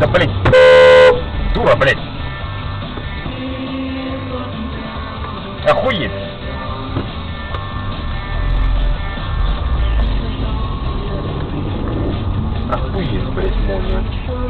Да, блядь. Дура, блядь. Охуеть. Охуеть, блядь, можно.